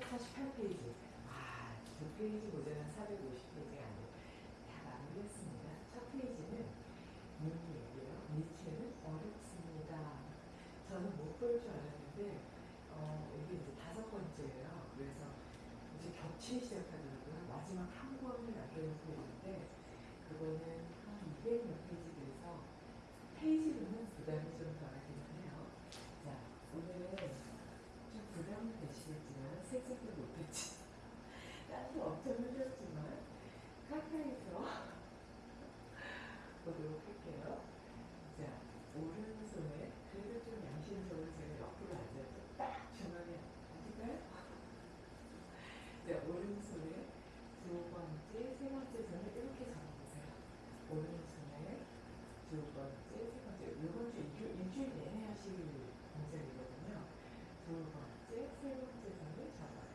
448페이지. 아, 두 페이지 모자란 450페이지가 안 돼. 다 마무리했습니다. 첫 페이지는 문이에요. 니체는 어렵습니다. 저는 못 볼 줄 알았는데, 어, 이게 이제 다섯 번째예요. 그래서 이제 겹치기 시작하더라고요. 마지막 한 권을 남겨놓고 있는데, 그거는 한 200몇 페이지 돼서 페이지로는 부담이 좀 덜하기는 해요. 자, 오늘은 좀 부담이 되시겠지만 색색도 못했지. 땀도 엄청 흘렸지만 가까이서 보도록 할게요. 자, 오른손에 그래도 좀 양심적으로 제가 옆으로 앉아서 딱 중앙에 앉을까요? 자, 오른손에 두 번째, 세 번째 손을 이렇게 잡아보세요. 오른손에 두 번째, 세 번째, 이번 주 일주, 일주일 내내 하실 동작이거든요. 두 번째, 세 번째 손을 잡아요.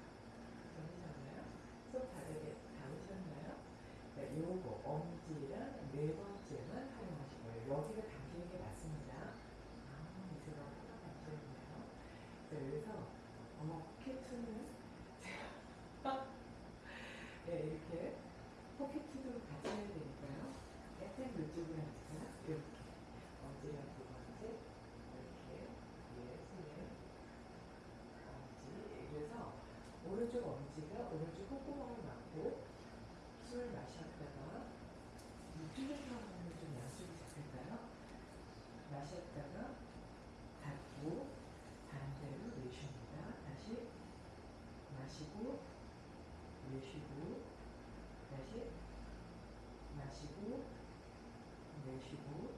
잡으셨나요? 손 바닥에 닿으셨나요? 네, 요거 엄지랑 네 번째만 활용하실 거예요. 여기가 당기는 게 맞습니다. 아, 이제가 하나 당겨있네요. 자, 그래서 어깨2는 네, 이렇게 포켓도 같이 해야 되니까요. 약간 이쪽으로 앉으세요. 이렇게. 엄지랑 두 번째. 이렇게. 위에 손을. 엄지. 그래서 오른쪽 오른쪽 콧구멍을 막고 숨을 마셨다가 하면 좀 양쪽이 잡힐까요? 마셨다가 닫고 반대로 내쉽니다. 다시 마시고 내쉬고 다시 마시고 내쉬고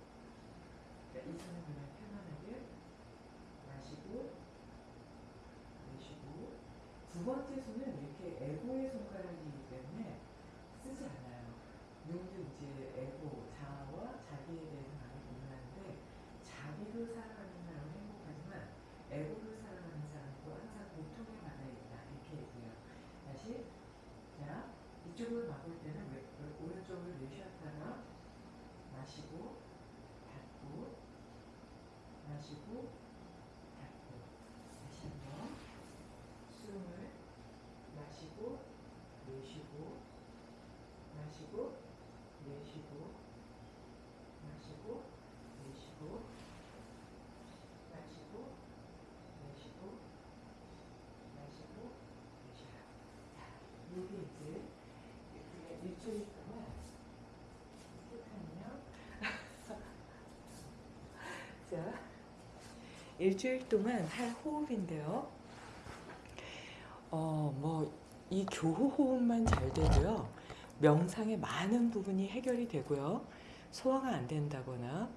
자, 이 손은 그냥 편안하게 마시고 내쉬고 두 번째 손은 이렇게 에고의 손가락이기 때문에 쓰지 않아요. 누구도 이제 에고, 자아와 자기에 대해서 많이 고민하는데 자기로 살아가는 사람은 행복하지만 에고로 살아가는 사람도 항상 고통에 받아 있다 이렇게 얘기해요. 다시 자 이쪽으로 바꿀 때는 왼, 오른쪽으로 내쉬었다가 마시고 닫고 마시고 닫고 다시 한번 숨을 마시고 내쉬고 마시고 내쉬고 마시고 내쉬고 마시고 내쉬고 마시고 내쉬어요. 자, 요게 이제 자 일주일 동안 할 호흡인데요. 어, 뭐, 이 교호 호흡만 잘 되고요. 명상의 많은 부분이 해결이 되고요. 소화가 안 된다거나,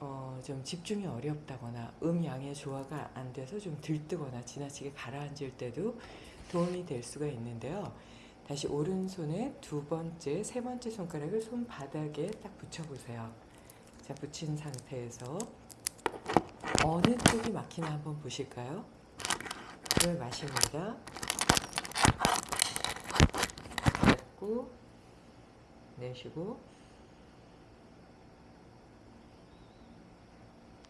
어, 좀 집중이 어렵다거나, 음양의 조화가 안 돼서 좀 들뜨거나, 지나치게 가라앉을 때도 도움이 될 수가 있는데요. 다시 오른손에 두 번째, 세 번째 손가락을 손바닥에 딱 붙여보세요. 자, 붙인 상태에서 어느 쪽이 막히나 한번 보실까요? 물 마십니다. 닫고 내쉬고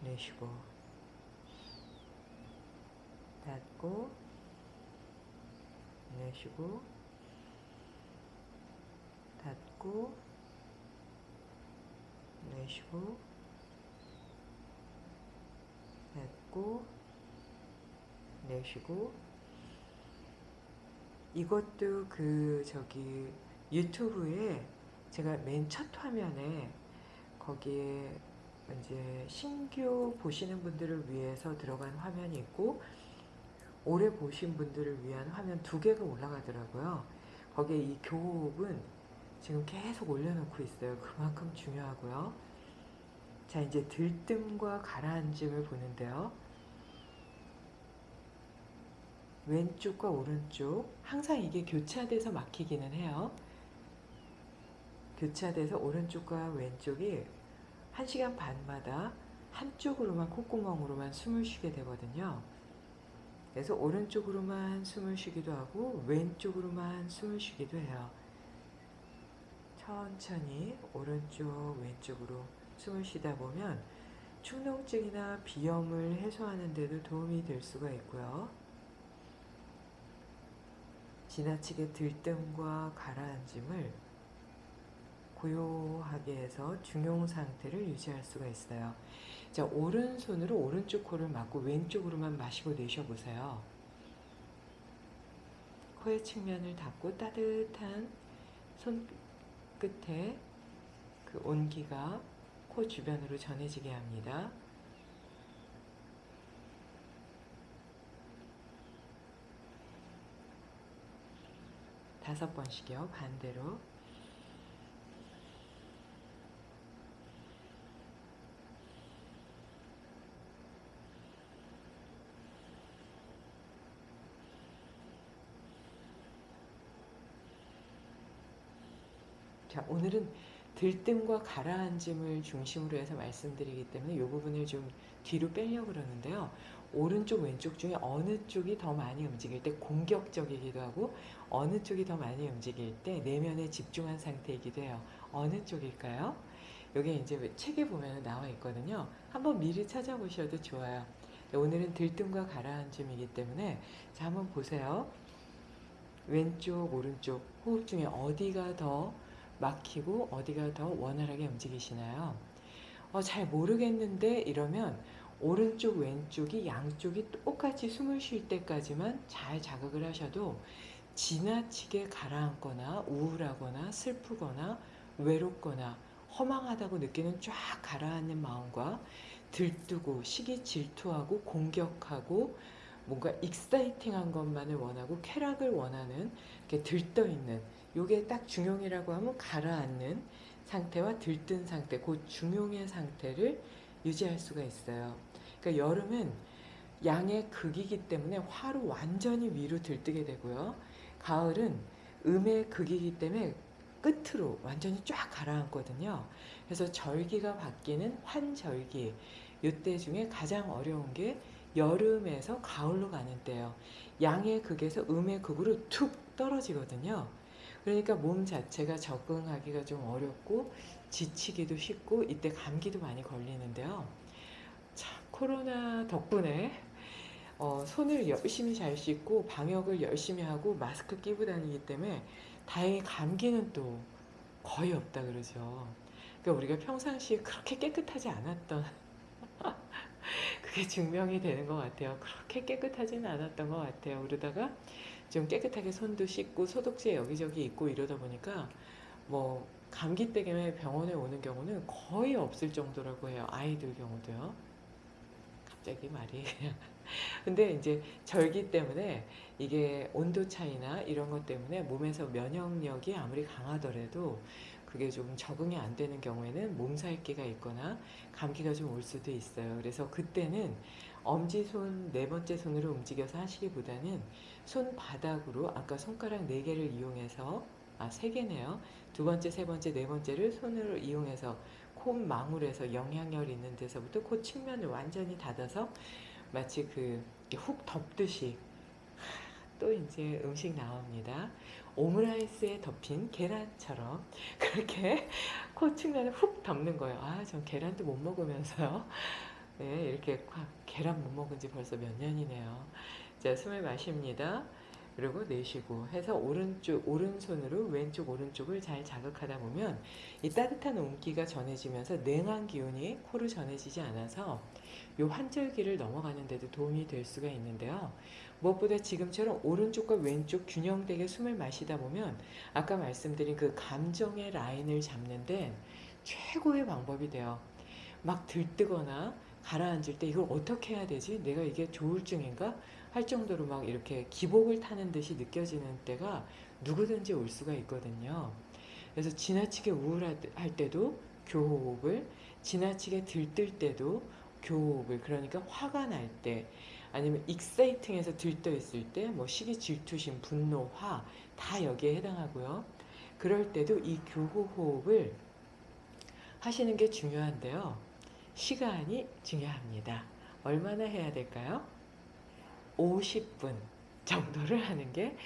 내쉬고 닫고 내쉬고 닫고 내쉬고 닫고 내쉬고 이것도 그 저기 유튜브에 제가 맨 첫 화면에 거기에 이제 신규 보시는 분들을 위해서 들어간 화면이 있고 오래 보신 분들을 위한 화면 두 개가 올라가더라고요. 거기에 이 교호흡은 지금 계속 올려놓고 있어요. 그만큼 중요하고요. 자 이제 들뜸과 가라앉음을 보는데요. 왼쪽과 오른쪽 항상 이게 교차돼서 막히기는 해요. 교차돼서 오른쪽과 왼쪽이 1시간 반마다 한쪽으로만 콧구멍으로만 숨을 쉬게 되거든요. 그래서 오른쪽으로만 숨을 쉬기도 하고 왼쪽으로만 숨을 쉬기도 해요. 천천히 오른쪽 왼쪽으로 숨을 쉬다 보면 축농증이나 비염을 해소하는 데도 도움이 될 수가 있고요. 지나치게 들뜸과 가라앉음을 고요하게 해서 중용 상태를 유지할 수가 있어요. 자, 오른손으로 오른쪽 코를 막고 왼쪽으로만 마시고 내쉬어보세요. 코의 측면을 닫고 따뜻한 손 끝에 그 온기가 코 주변으로 전해지게 합니다. 다섯 번씩이요. 반대로. 자, 오늘은 들뜸과 가라앉음을 중심으로 해서 말씀드리기 때문에 이 부분을 좀 뒤로 빼려고 그러는데요. 오른쪽, 왼쪽 중에 어느 쪽이 더 많이 움직일 때 공격적이기도 하고 어느 쪽이 더 많이 움직일 때 내면에 집중한 상태이기도 해요. 어느 쪽일까요? 여기 이제 책에 보면 나와 있거든요. 한번 미리 찾아보셔도 좋아요. 오늘은 들뜸과 가라앉음이기 때문에 자 한번 보세요. 왼쪽, 오른쪽 호흡 중에 어디가 더 막히고 어디가 더 원활하게 움직이시나요? 어, 잘 모르겠는데 이러면 오른쪽 왼쪽이 양쪽이 똑같이 숨을 쉴 때까지만 잘 자극을 하셔도 지나치게 가라앉거나 우울하거나 슬프거나 외롭거나 허망하다고 느끼는 쫙 가라앉는 마음과 들뜨고 시기 질투하고 공격하고 뭔가 익사이팅한 것만을 원하고 쾌락을 원하는 이렇게 들떠 있는 요게 딱 중용이라고 하면 가라앉는 상태와 들뜬 상태, 그 중용의 상태를 유지할 수가 있어요. 그러니까 여름은 양의 극이기 때문에 화로 완전히 위로 들뜨게 되고요. 가을은 음의 극이기 때문에 끝으로 완전히 쫙 가라앉거든요. 그래서 절기가 바뀌는 환절기, 이때 중에 가장 어려운 게 여름에서 가을로 가는 때예요. 양의 극에서 음의 극으로 툭 떨어지거든요. 그러니까 몸 자체가 적응하기가 좀 어렵고 지치기도 쉽고 이때 감기도 많이 걸리는데요. 참 코로나 덕분에 어, 손을 열심히 잘 씻고 방역을 열심히 하고 마스크 끼고 다니기 때문에 다행히 감기는 또 거의 없다 그러죠. 그러니까 우리가 평상시에 그렇게 깨끗하지 않았던 그게 증명이 되는 것 같아요. 그렇게 깨끗하지는 않았던 것 같아요. 그러다가 좀 깨끗하게 손도 씻고 소독제 여기저기 있고 이러다 보니까 뭐 감기 때문에 병원에 오는 경우는 거의 없을 정도라고 해요. 아이들 경우도요. 갑자기 말이. 근데 이제 절기 때문에 이게 온도 차이나 이런 것 때문에 몸에서 면역력이 아무리 강하더라도 그게 좀 적응이 안 되는 경우에는 몸살기가 있거나 감기가 좀 올 수도 있어요. 그래서 그때는 엄지손 네 번째 손으로 움직여서 하시기보다는 손바닥으로 아까 손가락 네 개를 이용해서 아 세 개네요. 두 번째, 세 번째, 네 번째를 손으로 이용해서 콧망울에서 영향력 있는 데서부터 코 측면을 완전히 닫아서 마치 그 훅 덮듯이 또 이제 음식 나옵니다. 오므라이스에 덮인 계란처럼 그렇게 코 측면에 훅 덮는 거예요. 아, 전 계란도 못 먹으면서요. 네, 이렇게 계란 못 먹은 지 벌써 몇 년이네요. 자, 숨을 마십니다. 그리고 내쉬고 해서 오른쪽 오른손으로 왼쪽 오른쪽을 잘 자극하다 보면 이 따뜻한 온기가 전해지면서 냉한 기운이 코로 전해지지 않아서 요 환절기를 넘어가는 데도 도움이 될 수가 있는데요. 무엇보다 지금처럼 오른쪽과 왼쪽 균형되게 숨을 마시다 보면 아까 말씀드린 그 감정의 라인을 잡는데 최고의 방법이 돼요. 막 들뜨거나 가라앉을 때 이걸 어떻게 해야 되지? 내가 이게 조울증인가? 할 정도로 막 이렇게 기복을 타는 듯이 느껴지는 때가 누구든지 올 수가 있거든요. 그래서 지나치게 우울할 때도 교호흡을, 지나치게 들뜰 때도 교호흡을, 그러니까 화가 날 때, 아니면 익사이팅해서 들떠 있을 때, 뭐 시기, 질투심, 분노, 화, 다 여기에 해당하고요. 그럴 때도 이 교호흡을 하시는 게 중요한데요. 시간이 중요합니다. 얼마나 해야 될까요? 50분 정도를 하는 게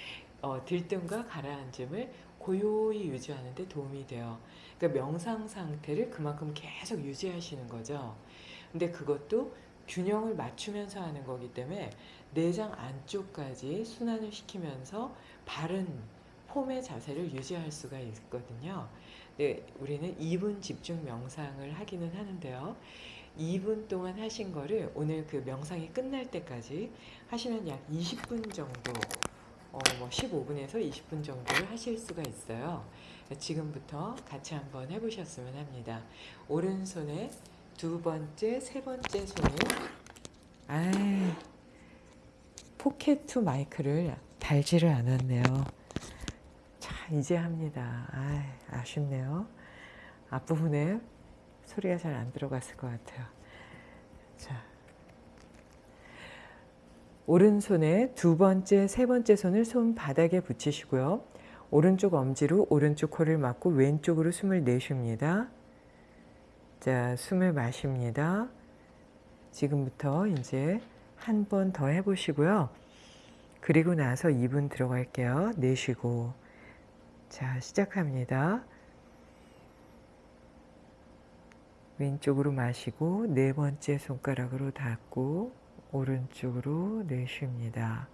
어, 들뜸과 가라앉음을 고요히 유지하는 데 도움이 돼요. 그러니까 명상 상태를 그만큼 계속 유지하시는 거죠. 근데 그것도 균형을 맞추면서 하는 거기 때문에 내장 안쪽까지 순환을 시키면서 바른 폼의 자세를 유지할 수가 있거든요. 네, 우리는 2분 집중 명상을 하기는 하는데요. 2분 동안 하신 거를 오늘 그 명상이 끝날 때까지 하시면 약 20분 정도, 어, 뭐 15분에서 20분 정도를 하실 수가 있어요. 지금부터 같이 한번 해보셨으면 합니다. 오른손에 두 번째, 세 번째 손을 아 포켓2 마이크를 달지를 않았네요. 자, 이제 합니다. 아 아쉽네요. 앞부분에 소리가 잘 안 들어갔을 것 같아요. 자. 오른손에 두 번째, 세 번째 손을 손바닥에 붙이시고요. 오른쪽 엄지로 오른쪽 코를 막고 왼쪽으로 숨을 내쉽니다. 자, 숨을 마십니다. 지금부터 이제 한 번 더 해보시고요. 그리고 나서 2분 들어갈게요. 내쉬고. 자, 시작합니다. 왼쪽으로 마시고 네 번째 손가락으로 닫고 오른쪽으로 내쉽니다.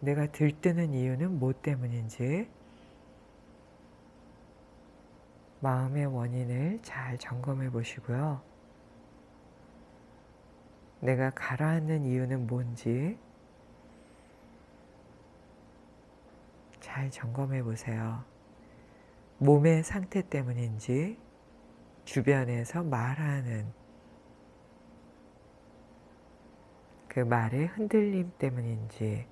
내가 들뜨는 이유는 뭐 때문인지 마음의 원인을 잘 점검해 보시고요. 내가 가라앉는 이유는 뭔지 잘 점검해 보세요. 몸의 상태 때문인지 주변에서 말하는 그 말의 흔들림 때문인지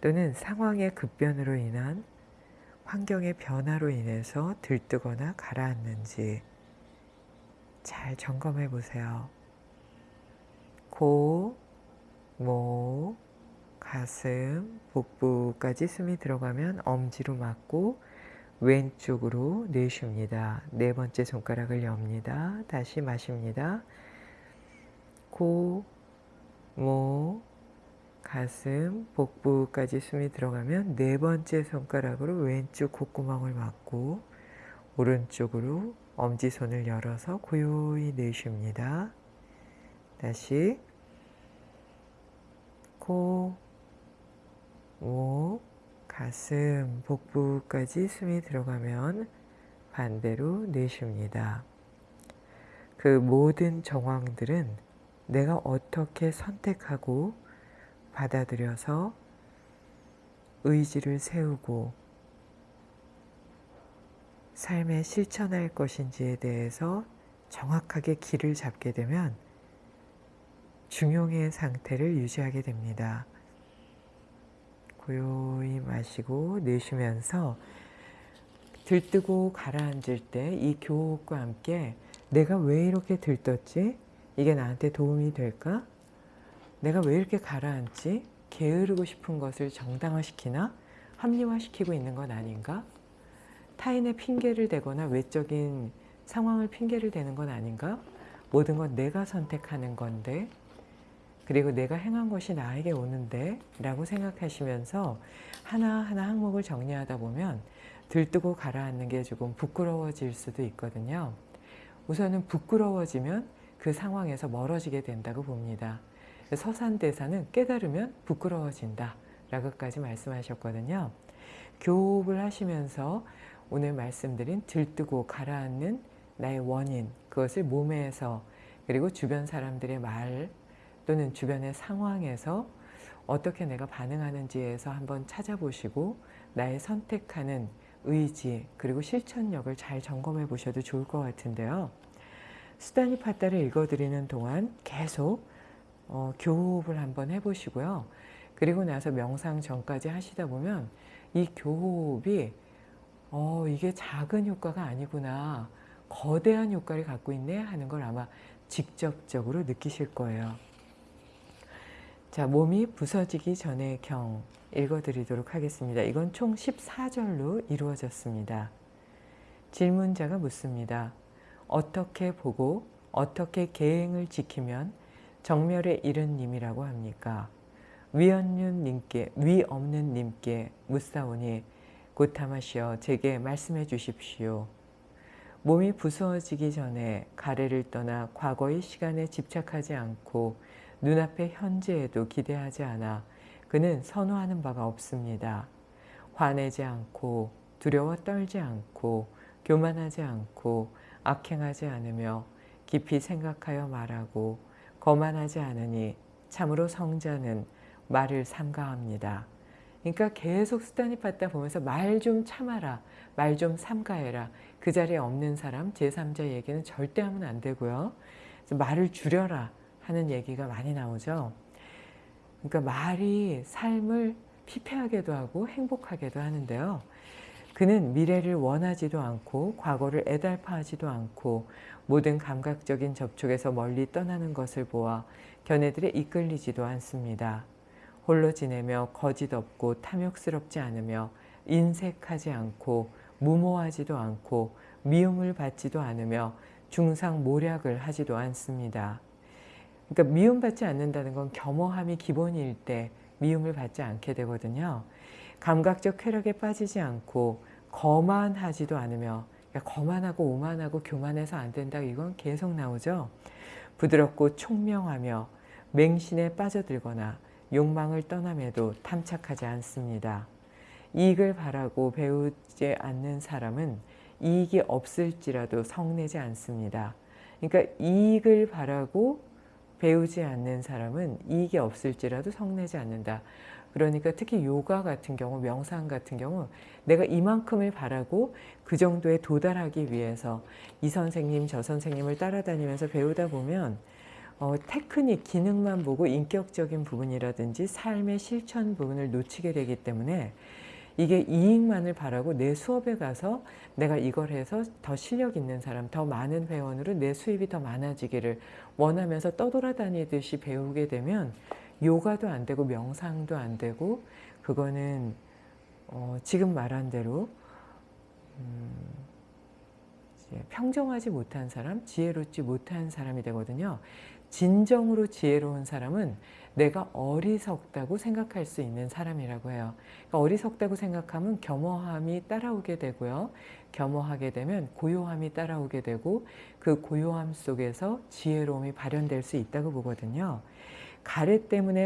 또는 상황의 급변으로 인한 환경의 변화로 인해서 들뜨거나 가라앉는지 잘 점검해 보세요. 코, 목, 가슴, 복부까지 숨이 들어가면 엄지로 막고 왼쪽으로 내쉽니다. 네 번째 손가락을 엽니다. 다시 마십니다. 코, 목, 가슴, 복부까지 숨이 들어가면 네 번째 손가락으로 왼쪽 콧구멍을 막고 오른쪽으로 엄지손을 열어서 고요히 내쉽니다. 다시 코, 목, 가슴, 복부까지 숨이 들어가면 반대로 내쉽니다. 그 모든 정황들은 내가 어떻게 선택하고 받아들여서 의지를 세우고 삶에 실천할 것인지에 대해서 정확하게 길을 잡게 되면 중용의 상태를 유지하게 됩니다. 고요히 마시고 내쉬면서 들뜨고 가라앉을 때 이 교육과 함께 내가 왜 이렇게 들떴지? 이게 나한테 도움이 될까? 내가 왜 이렇게 가라앉지? 게으르고 싶은 것을 정당화시키나? 합리화시키고 있는 건 아닌가? 타인의 핑계를 대거나 외적인 상황을 핑계를 대는 건 아닌가? 모든 건 내가 선택하는 건데 그리고 내가 행한 것이 나에게 오는데 라고 생각하시면서 하나하나 항목을 정리하다 보면 들뜨고 가라앉는 게 조금 부끄러워질 수도 있거든요. 우선은 부끄러워지면 그 상황에서 멀어지게 된다고 봅니다. 서산대사는 깨달으면 부끄러워진다 라고까지 말씀하셨거든요. 교업을 하시면서 오늘 말씀드린 들뜨고 가라앉는 나의 원인 그것을 몸에서 그리고 주변 사람들의 말 또는 주변의 상황에서 어떻게 내가 반응하는지에서 한번 찾아보시고 나의 선택하는 의지 그리고 실천력을 잘 점검해 보셔도 좋을 것 같은데요. 수다니 파따를 읽어드리는 동안 계속 어, 교호흡을 한번 해보시고요. 그리고 나서 명상 전까지 하시다 보면 이 교호흡이 어, 이게 작은 효과가 아니구나 거대한 효과를 갖고 있네 하는 걸 아마 직접적으로 느끼실 거예요. 자, 몸이 부서지기 전의 경 읽어드리도록 하겠습니다. 이건 총 14절로 이루어졌습니다. 질문자가 묻습니다. 어떻게 보고 어떻게 계행을 지키면 정멸에 이른 님이라고 합니까? 위언윤 님께 위 없는 님께 묻사오니 고타마시어 제게 말씀해 주십시오. 몸이 부서지기 전에 가래를 떠나 과거의 시간에 집착하지 않고 눈앞의 현재에도 기대하지 않아 그는 선호하는 바가 없습니다. 화내지 않고 두려워 떨지 않고 교만하지 않고 악행하지 않으며 깊이 생각하여 말하고 거만하지 않으니 참으로 성자는 말을 삼가합니다. 그러니까 계속 수단이 받다 보면서 말 좀 참아라. 말 좀 삼가해라. 그 자리에 없는 사람, 제3자 얘기는 절대 하면 안 되고요. 말을 줄여라 하는 얘기가 많이 나오죠. 그러니까 말이 삶을 피폐하게도 하고 행복하게도 하는데요. 그는 미래를 원하지도 않고 과거를 애달파하지도 않고 모든 감각적인 접촉에서 멀리 떠나는 것을 보아 견해들에 이끌리지도 않습니다. 홀로 지내며 거짓 없고 탐욕스럽지 않으며 인색하지 않고 무모하지도 않고 미움을 받지도 않으며 중상 모략을 하지도 않습니다. 그러니까 미움받지 않는다는 건 겸허함이 기본일 때 미움을 받지 않게 되거든요. 감각적 쾌락에 빠지지 않고 거만하지도 않으며 그러니까 거만하고 오만하고 교만해서 안 된다 이건 계속 나오죠. 부드럽고 총명하며 맹신에 빠져들거나 욕망을 떠남에도 탐착하지 않습니다. 이익을 바라고 배우지 않는 사람은 이익이 없을지라도 성내지 않습니다. 그러니까 이익을 바라고 배우지 않는 사람은 이익이 없을지라도 성내지 않는다. 그러니까 특히 요가 같은 경우, 명상 같은 경우 내가 이만큼을 바라고 그 정도에 도달하기 위해서 이 선생님, 저 선생님을 따라다니면서 배우다 보면 어, 테크닉, 기능만 보고 인격적인 부분이라든지 삶의 실천 부분을 놓치게 되기 때문에 이게 이익만을 바라고 내 수업에 가서 내가 이걸 해서 더 실력 있는 사람, 더 많은 회원으로 내 수입이 더 많아지기를 원하면서 떠돌아다니듯이 배우게 되면 요가도 안 되고 명상도 안 되고 그거는 어, 지금 말한 대로 음, 평정하지 못한 사람, 지혜롭지 못한 사람이 되거든요. 진정으로 지혜로운 사람은 내가 어리석다고 생각할 수 있는 사람이라고 해요. 그러니까 어리석다고 생각하면 겸허함이 따라오게 되고요. 겸허하게 되면 고요함이 따라오게 되고 그 고요함 속에서 지혜로움이 발현될 수 있다고 보거든요. 가래 때문에